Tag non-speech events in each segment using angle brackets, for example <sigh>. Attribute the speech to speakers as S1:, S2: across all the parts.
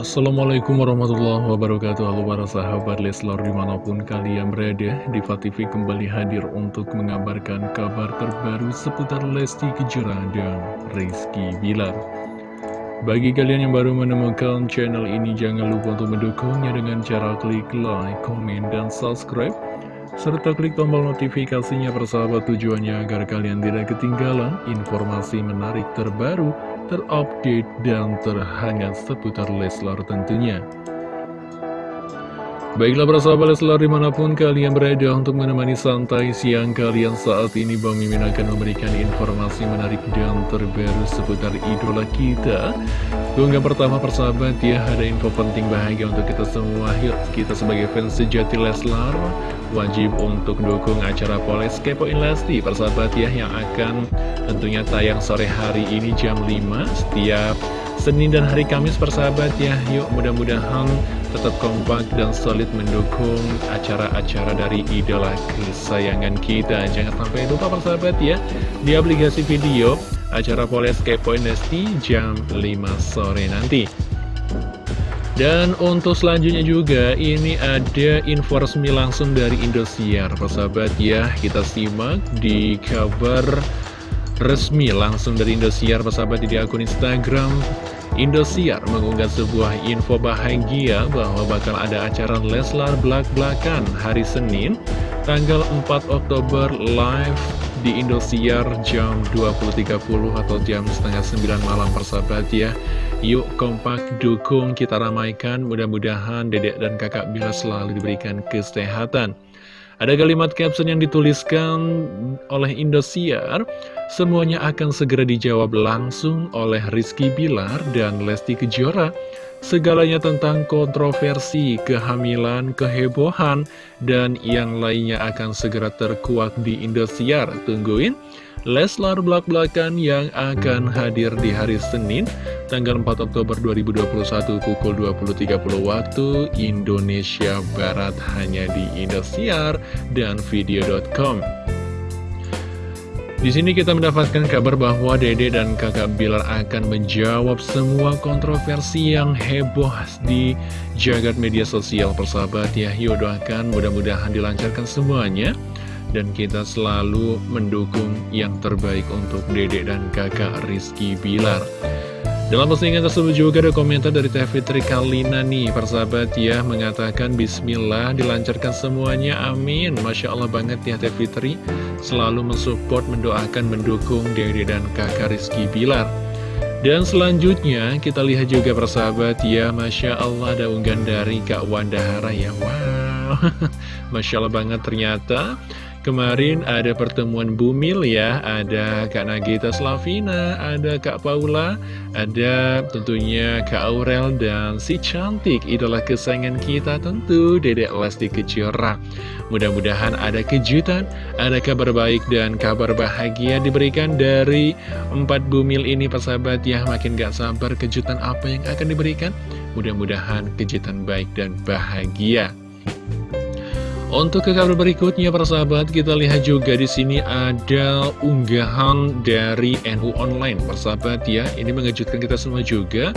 S1: Assalamualaikum warahmatullahi wabarakatuh. Halo para sahabat Leslar di mana pun kalian berada Diva TV kembali hadir untuk mengabarkan kabar terbaru seputar Lesti Kejora dan Rizky Bilar. Bagi kalian yang baru menemukan channel ini jangan lupa untuk mendukungnya dengan cara klik like, komen, dan subscribe serta klik tombol notifikasinya persahabat tujuannya agar kalian tidak ketinggalan informasi menarik terbaru terupdate, dan terhangat seputar Leslar tentunya. Baiklah para sahabat Leslar di mana pun kalian berada untuk menemani santai siang kalian saat ini Bang Mimin akan memberikan informasi menarik dan terbaru seputar idola kita. Keunggahan pertama persahabat ya ada info penting bahagia untuk kita semua. Yuk kita sebagai fans sejati Leslar wajib untuk dukung acara Poles Kepoin Lesti persahabat ya yang akan tentunya tayang sore hari ini jam 5 setiap Senin dan hari Kamis persahabat ya. Yuk mudah-mudahan tetap kompak dan solid mendukung acara-acara dari idola kesayangan kita. Jangan sampai lupa persahabat ya Di aplikasi video acara Poles Kepoin Nesti jam 5 sore nanti. Dan untuk selanjutnya juga ini ada info resmi langsung dari Indosiar Persahabat ya. Kita simak di kabar resmi langsung dari Indosiar persahabat di akun Instagram Indosiar mengunggah sebuah info bahagia bahwa bakal ada acara Leslar Blak-Blakan hari Senin tanggal 4 Oktober live di Indosiar jam 20.30 atau jam setengah 9 malam persahabat ya. Yuk kompak dukung kita ramaikan. Mudah-mudahan dedek dan kakak bila selalu diberikan kesehatan ada kalimat caption yang dituliskan oleh Indosiar, semuanya akan segera dijawab langsung oleh Rizky Bilar dan Lesti Kejora. Segalanya tentang kontroversi, kehamilan, kehebohan, dan yang lainnya akan segera terkuak di Indosiar. Tungguin Leslar Blak-Blakan yang akan hadir di hari Senin tanggal 4 Oktober 2021 pukul 20.30 waktu Indonesia Barat hanya di Indosiar dan video.com. Di sini kita mendapatkan kabar bahwa Dede dan kakak Bilar akan menjawab semua kontroversi yang heboh di jagat media sosial persahabat ya. Yuk doakan mudah-mudahan dilancarkan semuanya dan kita selalu mendukung yang terbaik untuk Dede dan kakak Rizky Bilar. Dalam postingan tersebut juga ada komentar dari Teh Fitri Kalina nih, persahabat ya, mengatakan Bismillah, dilancarkan semuanya, amin. Masya Allah banget ya Teh Fitri, selalu mensupport, mendoakan, mendukung Dede dan kakak Rizky Bilar. Dan selanjutnya kita lihat juga persahabat ya, Masya Allah ada unggahan dari Kak Wandahara ya, wow, <laughs> Masya Allah banget ternyata Kemarin ada pertemuan Bumil ya, ada Kak Nagita Slavina, ada Kak Paula, ada tentunya Kak Aurel dan si cantik idola kesayangan kita tentu Dedek Lesti Kejora. Mudah-mudahan ada kejutan, ada kabar baik dan kabar bahagia diberikan dari empat Bumil ini persahabat ya, makin gak sabar kejutan apa yang akan diberikan. Mudah-mudahan kejutan baik dan bahagia. Untuk ke kabar berikutnya para sahabat kita lihat juga di sini ada unggahan dari NU Online. Persahabat ya ini mengejutkan kita semua juga.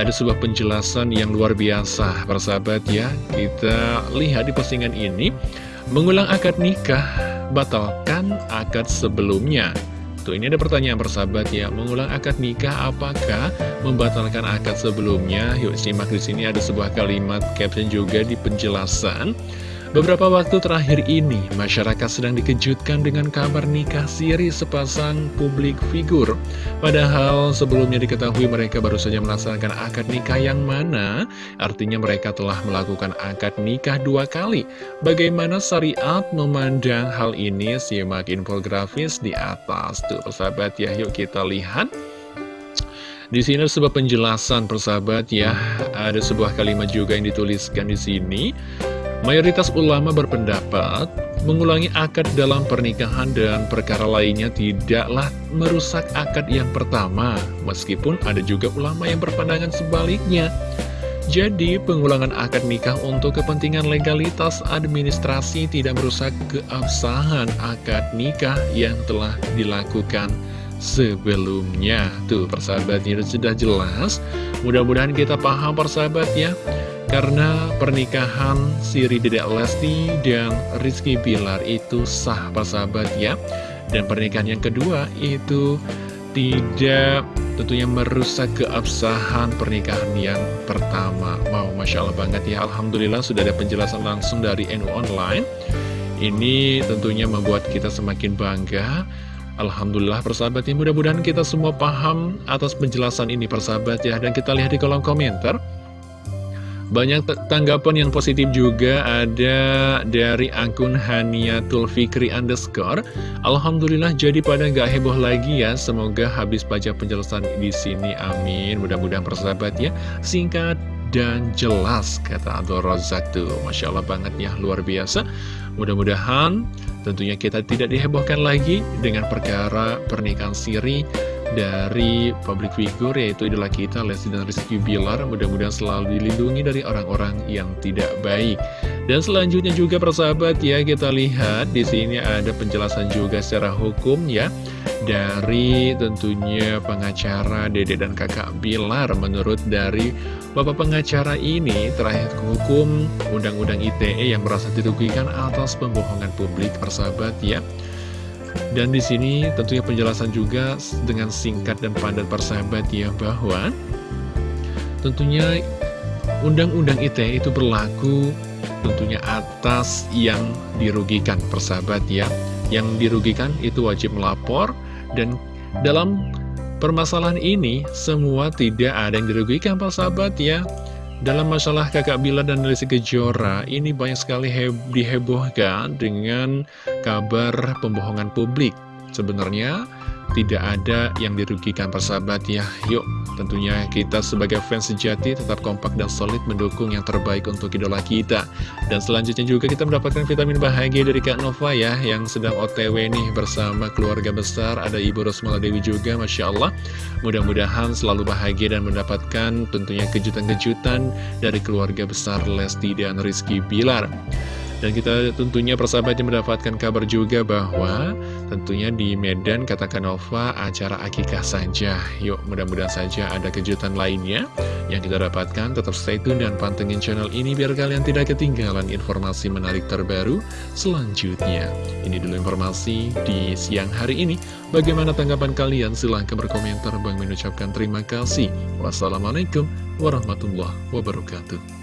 S1: Ada sebuah penjelasan yang luar biasa. Para sahabat ya kita lihat di postingan ini. Mengulang akad nikah batalkan akad sebelumnya. Tuh ini ada pertanyaan persahabat ya. Mengulang akad nikah apakah membatalkan akad sebelumnya? Yuk simak di sini ada sebuah kalimat caption juga di penjelasan Beberapa waktu terakhir ini, masyarakat sedang dikejutkan dengan kabar nikah siri sepasang publik figur. Padahal sebelumnya diketahui mereka baru saja melaksanakan akad nikah yang mana, artinya mereka telah melakukan akad nikah dua kali. Bagaimana syariat memandang hal ini? Simak infografis di atas. Tuh, persahabat ya, yuk kita lihat. Di sini ada sebuah penjelasan persahabat ya, ada sebuah kalimat juga yang dituliskan di sini. Mayoritas ulama berpendapat mengulangi akad dalam pernikahan dan perkara lainnya tidaklah merusak akad yang pertama, meskipun ada juga ulama yang berpandangan sebaliknya. Jadi, pengulangan akad nikah untuk kepentingan legalitas administrasi tidak merusak keabsahan akad nikah yang telah dilakukan sebelumnya. Tuh persahabat ini sudah jelas. Mudah-mudahan kita paham persahabat ya. Karena pernikahan Siri Dedek Lesti dan Rizky Bilar itu sah persahabat ya. Dan pernikahan yang kedua itu tidak tentunya merusak keabsahan pernikahan yang pertama. Wow, Masya Allah banget ya. Alhamdulillah sudah ada penjelasan langsung dari NU Online. Ini tentunya membuat kita semakin bangga. Alhamdulillah persahabat ya, mudah-mudahan kita semua paham atas penjelasan ini persahabat ya. Dan kita lihat di kolom komentar. Banyak tanggapan yang positif juga ada dari akun Haniatul Fikri underscore. Alhamdulillah jadi pada nggak heboh lagi ya. Semoga habis baca penjelasan di sini. Amin. Mudah-mudahan persahabat ya singkat dan jelas kata Abdul Razak tuh. Masya Allah banget ya luar biasa. Mudah-mudahan tentunya kita tidak dihebohkan lagi dengan perkara pernikahan siri dari public figure yaitu idola kita Lesti dan Rizky Bilar. Mudah-mudahan selalu dilindungi dari orang-orang yang tidak baik. Dan selanjutnya juga persahabat ya kita lihat di sini ada penjelasan juga secara hukum ya dari tentunya pengacara Dede dan kakak Bilar. Menurut dari Bapak pengacara ini terakhir hukum Undang-Undang ITE yang merasa dirugikan atas pembohongan publik persahabat ya dan di sini tentunya penjelasan juga dengan singkat dan padat persahabat ya bahwa tentunya Undang-Undang ITE itu berlaku tentunya atas yang dirugikan persahabat ya. Yang dirugikan itu wajib melapor dan dalam permasalahan ini semua tidak ada yang dirugikan persahabat ya. Dalam masalah kakak Bila dan Lesti Kejora, ini banyak sekali dihebohkan dengan kabar pembohongan publik. Sebenarnya tidak ada yang dirugikan persahabat ya. Yuk tentunya kita sebagai fans sejati tetap kompak dan solid mendukung yang terbaik untuk idola kita. Dan selanjutnya juga kita mendapatkan vitamin bahagia dari Kak Nova ya Yang sedang otw nih bersama keluarga besar. Ada Ibu Rosmala Dewi juga Masya Allah. Mudah-mudahan selalu bahagia dan mendapatkan tentunya kejutan-kejutan dari keluarga besar Lesti dan Rizky Bilar dan kita tentunya persahabatnya mendapatkan kabar juga bahwa tentunya di Medan katakan Nova acara akikah saja. Yuk mudah-mudahan saja ada kejutan lainnya yang kita dapatkan. Tetap stay tune dan pantengin channel ini biar kalian tidak ketinggalan informasi menarik terbaru selanjutnya. Ini dulu informasi di siang hari ini. Bagaimana tanggapan kalian? Silahkan berkomentar. Bang mengucapkan terima kasih. Wassalamualaikum warahmatullahi wabarakatuh.